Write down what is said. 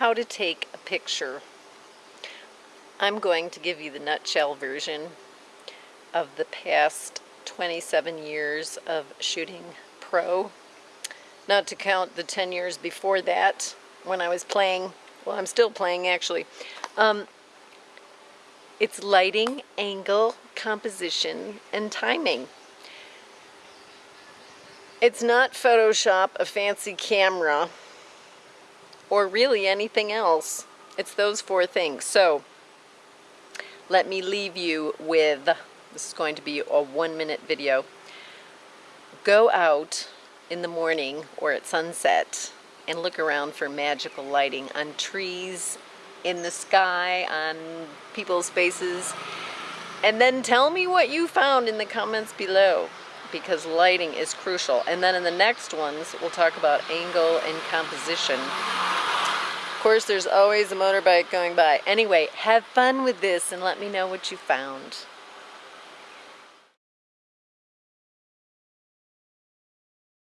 how to take a picture. I'm going to give you the nutshell version of the past 27 years of shooting pro. Not to count the 10 years before that when I was playing, well I'm still playing actually. Um, it's lighting, angle, composition, and timing. It's not Photoshop, a fancy camera, or really anything else. It's those four things. So let me leave you with, this is going to be a one minute video. Go out in the morning or at sunset and look around for magical lighting on trees, in the sky, on people's faces, and then tell me what you found in the comments below because lighting is crucial. And then in the next ones, we'll talk about angle and composition. Of course, there's always a motorbike going by. Anyway, have fun with this and let me know what you found.